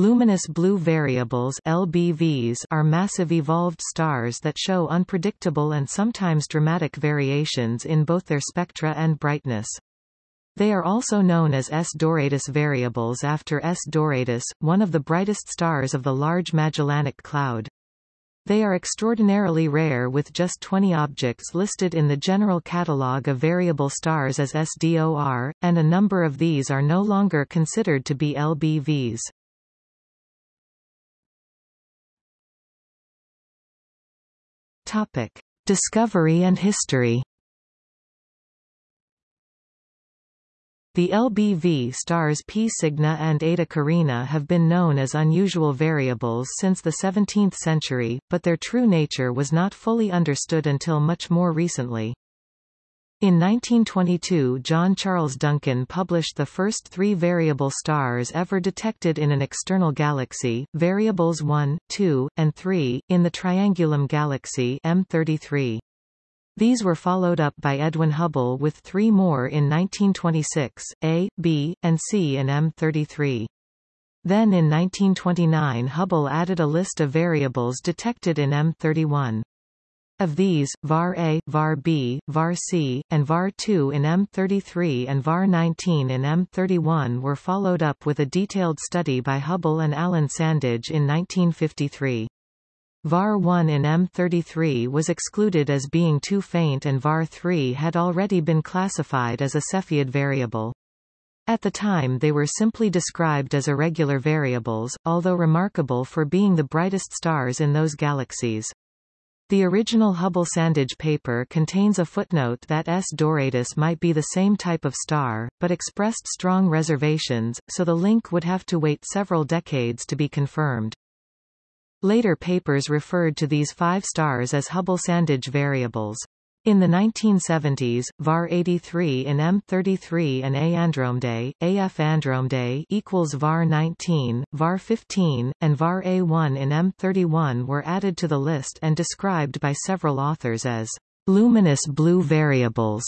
Luminous blue variables LBVs are massive evolved stars that show unpredictable and sometimes dramatic variations in both their spectra and brightness. They are also known as S Doradus variables after S Doradus, one of the brightest stars of the Large Magellanic Cloud. They are extraordinarily rare with just 20 objects listed in the General Catalogue of Variable Stars as SDOR, and a number of these are no longer considered to be LBVs. Topic. Discovery and history The LBV stars P Cygni and Eta Carina have been known as unusual variables since the 17th century, but their true nature was not fully understood until much more recently. In 1922 John Charles Duncan published the first three variable stars ever detected in an external galaxy, variables 1, 2, and 3, in the Triangulum galaxy M33. These were followed up by Edwin Hubble with three more in 1926, A, B, and C in M33. Then in 1929 Hubble added a list of variables detected in M31. Of these, var A, var B, var C, and var 2 in M33 and var 19 in M31 were followed up with a detailed study by Hubble and Alan Sandage in 1953. VAR 1 in M33 was excluded as being too faint and VAR 3 had already been classified as a Cepheid variable. At the time they were simply described as irregular variables, although remarkable for being the brightest stars in those galaxies. The original Hubble-Sandage paper contains a footnote that S Doradus might be the same type of star, but expressed strong reservations, so the link would have to wait several decades to be confirmed. Later papers referred to these five stars as Hubble-Sandage variables. In the 1970s, var 83 in M33 and A Andromedae, AF Andromedae equals var 19, var 15, and var A1 in M31 were added to the list and described by several authors as luminous blue variables,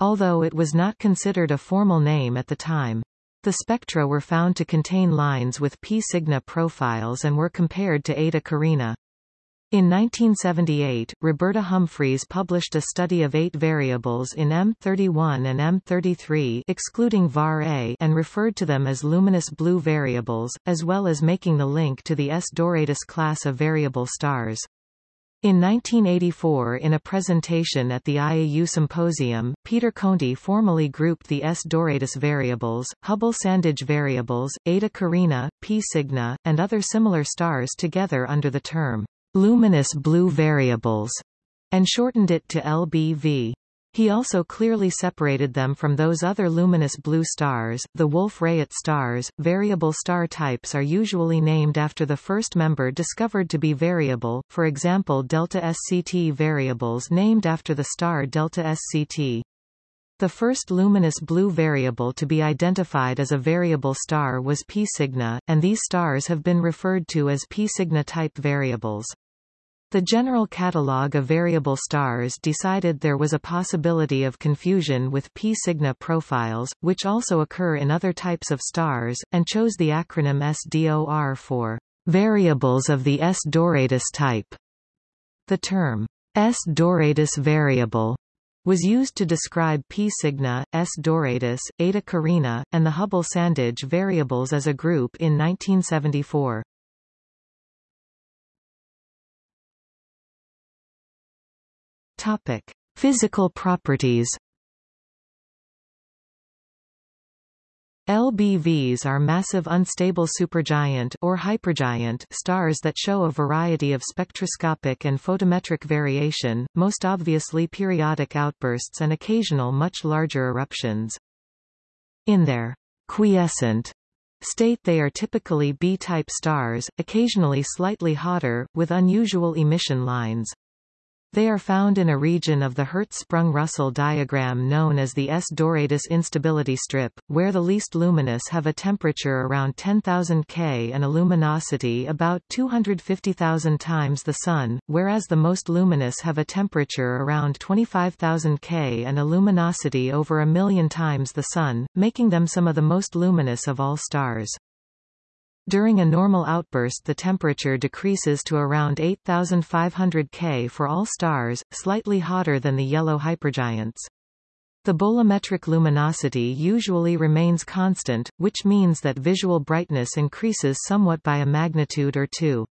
although it was not considered a formal name at the time. The spectra were found to contain lines with P Cygni profiles and were compared to Eta Carina. In 1978, Roberta Humphreys published a study of eight variables in M31 and M33 excluding var A and referred to them as luminous blue variables, as well as making the link to the S Doradus class of variable stars. In 1984 in a presentation at the IAU Symposium, Peter Conti formally grouped the S Doradus variables, Hubble-Sandage variables, Eta Carina, P Cygni, and other similar stars together under the term luminous blue variables, and shortened it to LBV. He also clearly separated them from those other luminous blue stars, the Wolf-Rayet stars. Variable star types are usually named after the first member discovered to be variable, for example delta SCT variables named after the star delta SCT. The first luminous blue variable to be identified as a variable star was P Cygni, and these stars have been referred to as P Cygni type variables. The General Catalogue of Variable Stars decided there was a possibility of confusion with P Cygni profiles, which also occur in other types of stars, and chose the acronym SDOR for variables of the S Doradus type. The term S Doradus variable was used to describe P Cygni, S Doradus, Eta Carina, and the Hubble-Sandage variables as a group in 1974. Topic: Physical properties. LBVs are massive unstable supergiant or hypergiant stars that show a variety of spectroscopic and photometric variation, most obviously periodic outbursts and occasional much larger eruptions. In their quiescent state they are typically B-type stars, occasionally slightly hotter, with unusual emission lines. They are found in a region of the Hertzsprung-Russell diagram known as the S. Doradus instability strip, where the least luminous have a temperature around 10,000 K and a luminosity about 250,000 times the Sun, whereas the most luminous have a temperature around 25,000 K and a luminosity over a million times the Sun, making them some of the most luminous of all stars. During a normal outburst the temperature decreases to around 8500 K for all stars, slightly hotter than the yellow hypergiants. The bolometric luminosity usually remains constant, which means that visual brightness increases somewhat by a magnitude or two.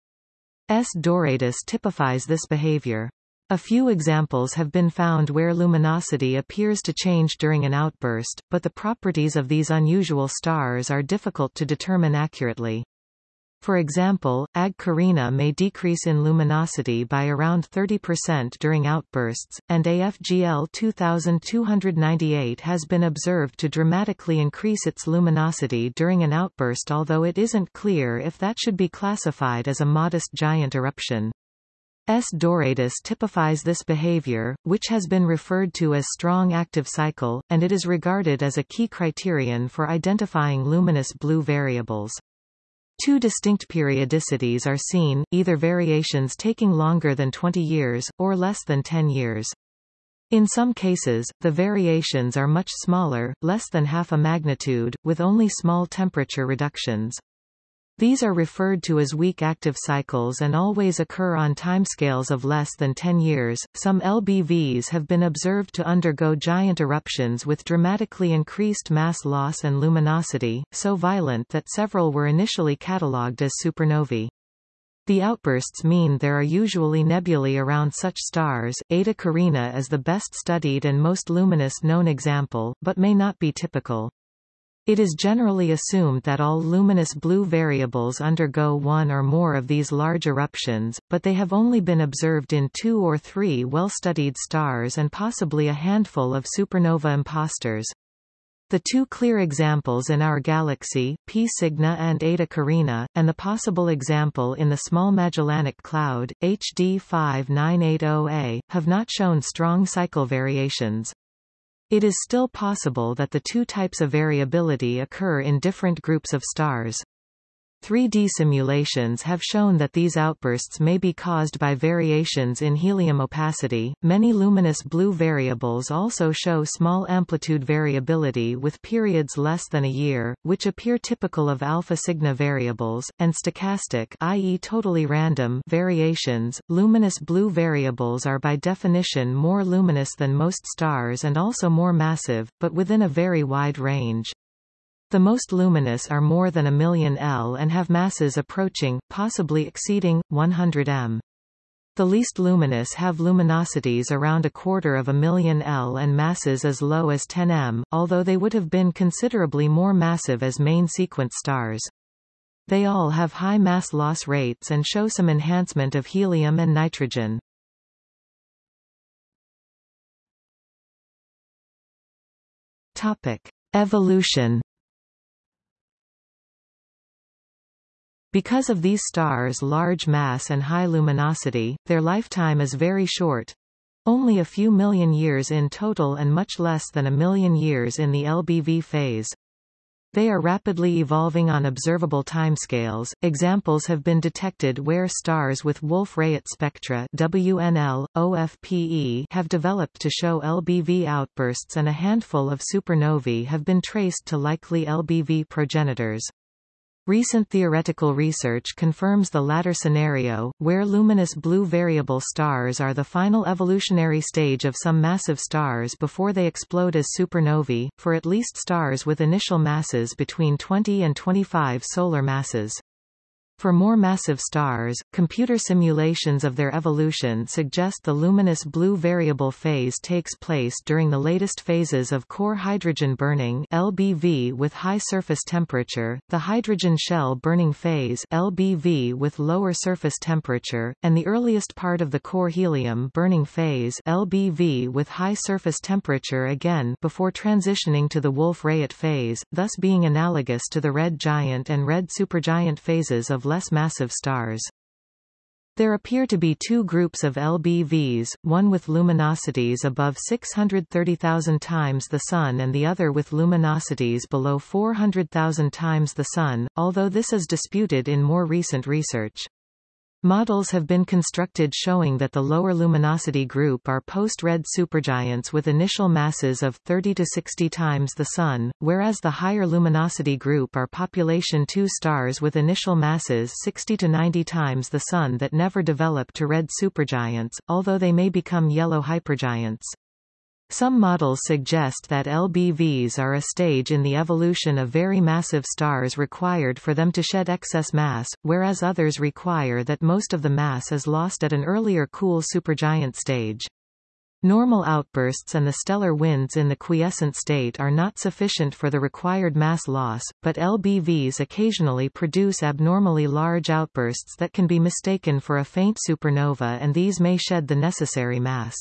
S. Doradus typifies this behavior. A few examples have been found where luminosity appears to change during an outburst, but the properties of these unusual stars are difficult to determine accurately. For example, Ag Carina may decrease in luminosity by around 30% during outbursts, and AFGL 2298 has been observed to dramatically increase its luminosity during an outburst although it isn't clear if that should be classified as a modest giant eruption. S. Doradus typifies this behavior, which has been referred to as strong active cycle, and it is regarded as a key criterion for identifying luminous blue variables. Two distinct periodicities are seen, either variations taking longer than 20 years, or less than 10 years. In some cases, the variations are much smaller, less than half a magnitude, with only small temperature reductions. These are referred to as weak active cycles and always occur on timescales of less than 10 years. Some LBVs have been observed to undergo giant eruptions with dramatically increased mass loss and luminosity, so violent that several were initially catalogued as supernovae. The outbursts mean there are usually nebulae around such stars. Eta Carina is the best studied and most luminous known example, but may not be typical. It is generally assumed that all luminous blue variables undergo one or more of these large eruptions, but they have only been observed in two or three well-studied stars and possibly a handful of supernova imposters. The two clear examples in our galaxy, P Cygni and Eta Carina, and the possible example in the Small Magellanic Cloud, HD 5980A, have not shown strong cycle variations. It is still possible that the two types of variability occur in different groups of stars. 3D simulations have shown that these outbursts may be caused by variations in helium opacity. Many luminous blue variables also show small amplitude variability with periods less than a year, which appear typical of alpha Cygni variables, and stochastic i.e. totally random variations. Luminous blue variables are by definition more luminous than most stars and also more massive, but within a very wide range. The most luminous are more than a million L and have masses approaching, possibly exceeding, 100 m. The least luminous have luminosities around a quarter of a million L and masses as low as 10 m, although they would have been considerably more massive as main sequence stars. They all have high mass loss rates and show some enhancement of helium and nitrogen. Topic. Evolution Because of these stars' large mass and high luminosity, their lifetime is very short. Only a few million years in total and much less than a million years in the LBV phase. They are rapidly evolving on observable timescales. Examples have been detected where stars with Wolf-Rayet spectra WNL, OFPE have developed to show LBV outbursts and a handful of supernovae have been traced to likely LBV progenitors. Recent theoretical research confirms the latter scenario, where luminous blue variable stars are the final evolutionary stage of some massive stars before they explode as supernovae, for at least stars with initial masses between 20 and 25 solar masses. For more massive stars, computer simulations of their evolution suggest the luminous blue variable phase takes place during the latest phases of core hydrogen burning LBV with high surface temperature, the hydrogen shell burning phase LBV with lower surface temperature, and the earliest part of the core helium burning phase LBV with high surface temperature again before transitioning to the Wolf-Rayet phase, thus being analogous to the red giant and red supergiant phases of less massive stars. There appear to be two groups of LBVs, one with luminosities above 630,000 times the Sun and the other with luminosities below 400,000 times the Sun, although this is disputed in more recent research. Models have been constructed showing that the lower luminosity group are post-red supergiants with initial masses of 30 to 60 times the Sun, whereas the higher luminosity group are population II stars with initial masses 60 to 90 times the Sun that never develop to red supergiants, although they may become yellow hypergiants. Some models suggest that LBVs are a stage in the evolution of very massive stars required for them to shed excess mass, whereas others require that most of the mass is lost at an earlier cool supergiant stage. Normal outbursts and the stellar winds in the quiescent state are not sufficient for the required mass loss, but LBVs occasionally produce abnormally large outbursts that can be mistaken for a faint supernova and these may shed the necessary mass.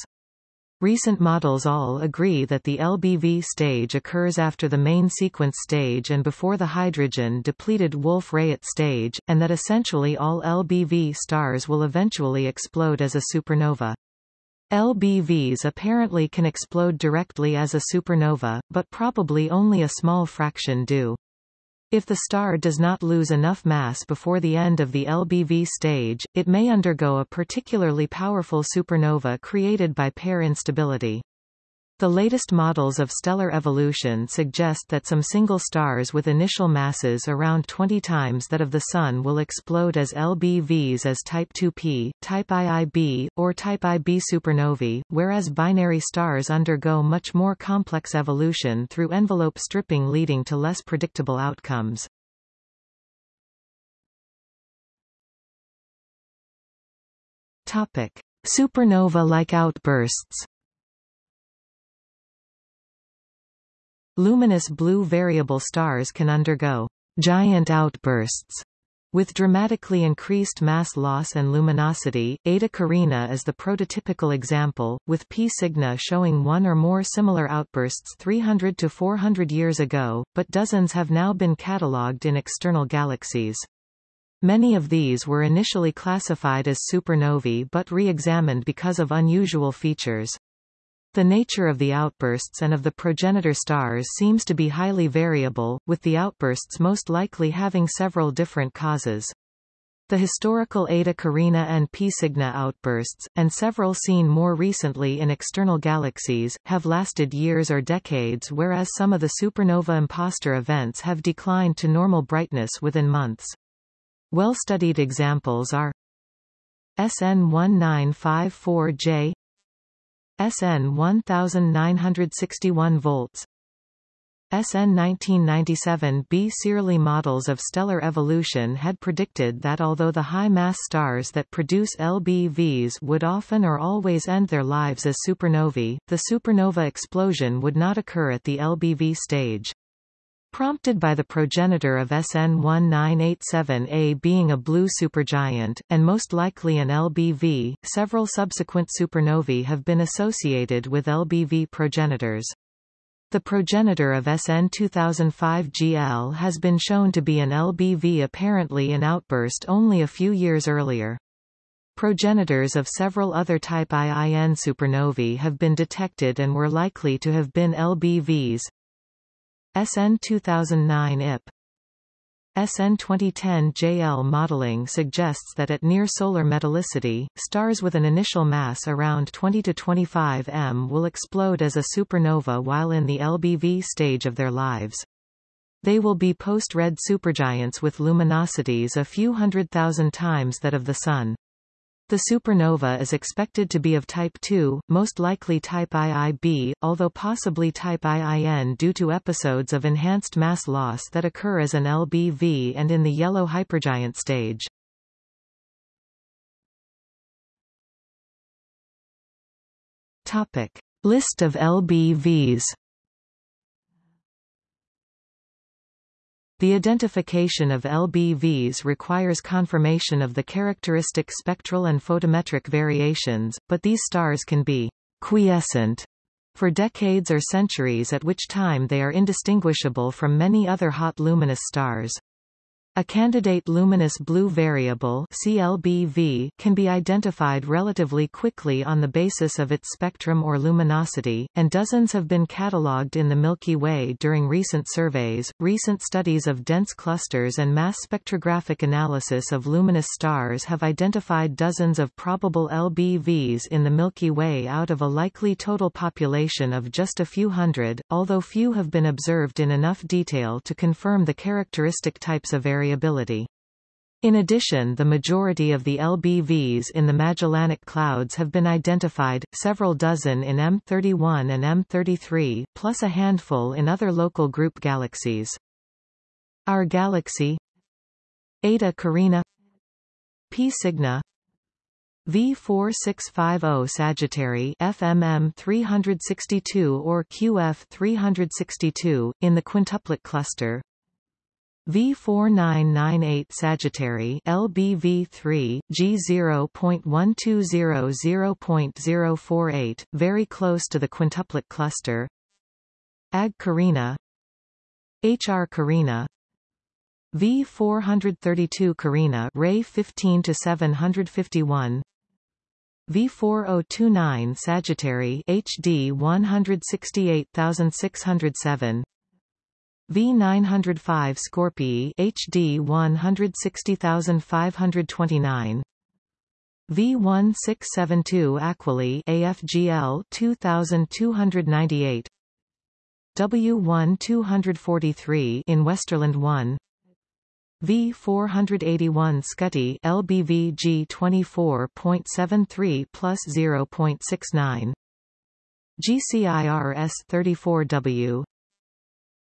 Recent models all agree that the LBV stage occurs after the main sequence stage and before the hydrogen-depleted Wolf-Rayet stage, and that essentially all LBV stars will eventually explode as a supernova. LBVs apparently can explode directly as a supernova, but probably only a small fraction do. If the star does not lose enough mass before the end of the LBV stage, it may undergo a particularly powerful supernova created by pair instability. The latest models of stellar evolution suggest that some single stars with initial masses around 20 times that of the Sun will explode as LBVs as Type 2P, Type IIb, or Type Ib supernovae, whereas binary stars undergo much more complex evolution through envelope stripping leading to less predictable outcomes. Supernova-like outbursts Luminous blue variable stars can undergo giant outbursts with dramatically increased mass loss and luminosity, Eta Carina is the prototypical example, with P Cygni showing one or more similar outbursts 300 to 400 years ago, but dozens have now been catalogued in external galaxies. Many of these were initially classified as supernovae but re-examined because of unusual features. The nature of the outbursts and of the progenitor stars seems to be highly variable, with the outbursts most likely having several different causes. The historical Eta Carina and P Cygni outbursts, and several seen more recently in external galaxies, have lasted years or decades whereas some of the supernova imposter events have declined to normal brightness within months. Well-studied examples are SN 1954J SN 1961 volts SN 1997 B. Searle models of stellar evolution had predicted that although the high-mass stars that produce LBVs would often or always end their lives as supernovae, the supernova explosion would not occur at the LBV stage. Prompted by the progenitor of SN 1987A being a blue supergiant, and most likely an LBV, several subsequent supernovae have been associated with LBV progenitors. The progenitor of SN 2005GL has been shown to be an LBV apparently in outburst only a few years earlier. Progenitors of several other type IIN supernovae have been detected and were likely to have been LBVs, SN 2009 IP SN 2010 JL modeling suggests that at near solar metallicity, stars with an initial mass around 20 to 25 m will explode as a supernova while in the LBV stage of their lives. They will be post-red supergiants with luminosities a few hundred thousand times that of the Sun. The supernova is expected to be of type II, most likely type IIb, although possibly type IIN due to episodes of enhanced mass loss that occur as an LBV and in the yellow hypergiant stage. Topic. List of LBVs The identification of LBVs requires confirmation of the characteristic spectral and photometric variations, but these stars can be quiescent for decades or centuries at which time they are indistinguishable from many other hot luminous stars. A candidate luminous blue variable CLBV can be identified relatively quickly on the basis of its spectrum or luminosity, and dozens have been catalogued in the Milky Way during recent surveys. Recent studies of dense clusters and mass spectrographic analysis of luminous stars have identified dozens of probable LBVs in the Milky Way out of a likely total population of just a few hundred, although few have been observed in enough detail to confirm the characteristic types of variability variability. In addition the majority of the LBVs in the Magellanic Clouds have been identified, several dozen in M31 and M33, plus a handful in other local group galaxies. Our galaxy Eta Carina P Cygni V4650 Sagittary FMM 362 or QF 362, in the quintuplet cluster V4998 Sagittary LBV3 G0.1200.048 very close to the quintuplet cluster. Ag Carina HR Carina V432 Carina Wray 15 to 751 V4029 Sagittary HD 168607 V905 Scorpii HD 160529 V1672 Aquili AFGL 2298 W1243 in Westerlund 1 V481 Scuti LBV G24.73 plus 0.69 GCIRS 34W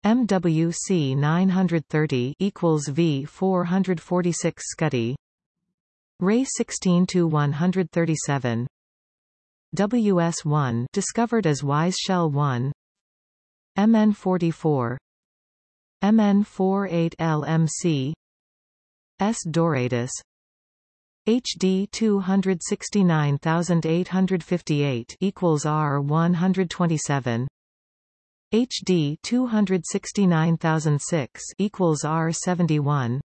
MWC 930 equals V 446 Scuti Wray 16 to 137 WS1 discovered as Wise Shell 1 MN44 MN48 LMC S Doradus. HD 269858 equals R 127 HD 269006 equals R71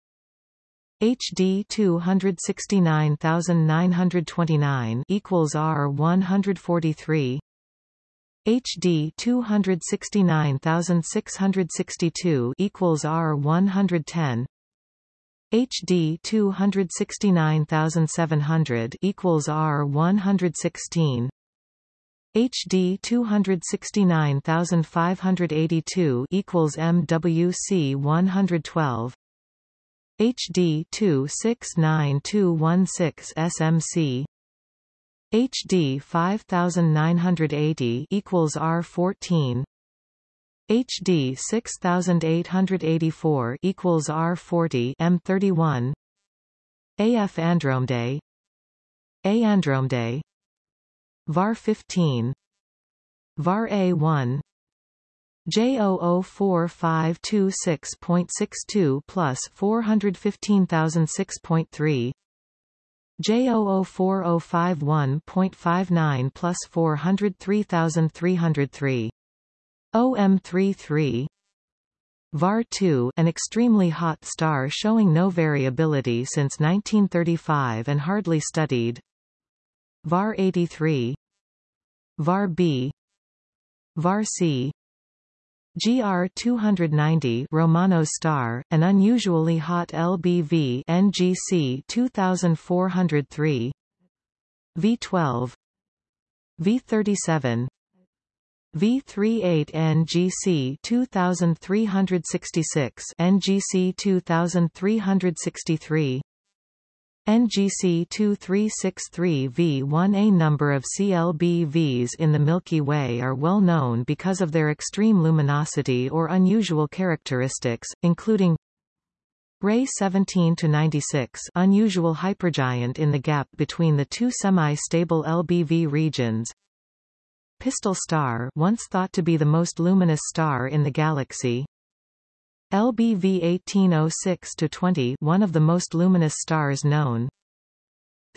HD 269929 equals R143 HD 269662 equals R110 HD 269700 equals R116 HD 269582 equals MWC 112 HD 269216 SMC HD 5980 equals R14 HD 6884 equals R40 M31 AF Andromedae A Andromedae var 15 var A1 J004526.62 plus 415006.3 J004051.59 plus 403303 OM33 VAR2 an extremely hot star showing no variability since 1935 and hardly studied VAR 83 VAR B VAR C GR 290 Romano star, an unusually hot LBV NGC 2403 V12 V37 V38 NGC 2366 NGC 2363 NGC 2363V1 A number of CLBVs in the Milky Way are well known because of their extreme luminosity or unusual characteristics, including Wray 17 to 96 unusual hypergiant in the gap between the two semi-stable LBV regions. Pistol star once thought to be the most luminous star in the galaxy, LBV 1806-20 one of the most luminous stars known.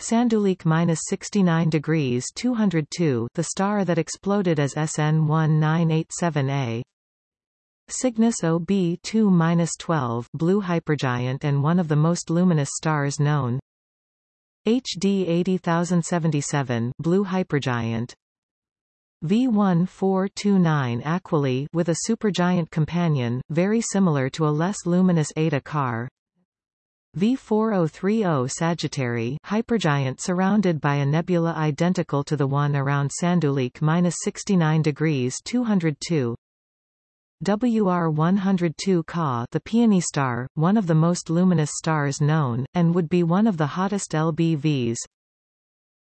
Sanduleak minus 69 degrees 202 the star that exploded as SN 1987A. Cygnus OB2-12 blue hypergiant and one of the most luminous stars known. HD 80077 blue hypergiant. V1429 Aquila with a supergiant companion, very similar to a less luminous Eta Car. V4030 Sagittary hypergiant surrounded by a nebula identical to the one around Sanduleak-69 degrees 202. WR102 Ka the Peony star, one of the most luminous stars known, and would be one of the hottest LBVs.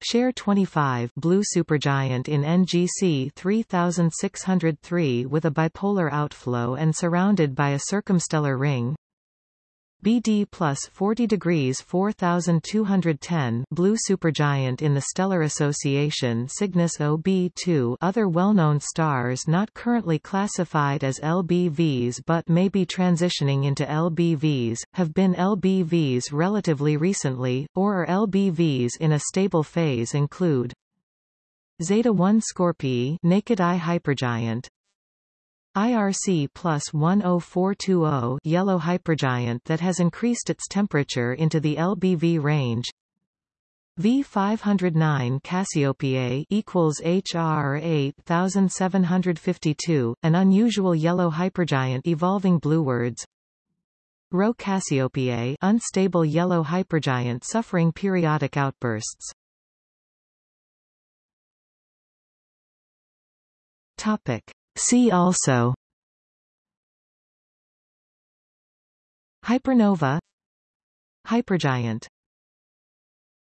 Sher 25 blue supergiant in NGC 3603 with a bipolar outflow and surrounded by a circumstellar ring. BD plus 40 degrees 4210 blue supergiant in the stellar association Cygnus OB2 other well-known stars not currently classified as LBVs but may be transitioning into LBVs, have been LBVs relatively recently, or are LBVs in a stable phase include Zeta 1 Scorpii naked eye hypergiant IRC plus 10420 yellow hypergiant that has increased its temperature into the LBV range. V509 Cassiopeae equals HR 8752, an unusual yellow hypergiant evolving bluewards. Rho Cassiopeae unstable yellow hypergiant suffering periodic outbursts. Topic. See also. Hypernova. Hypergiant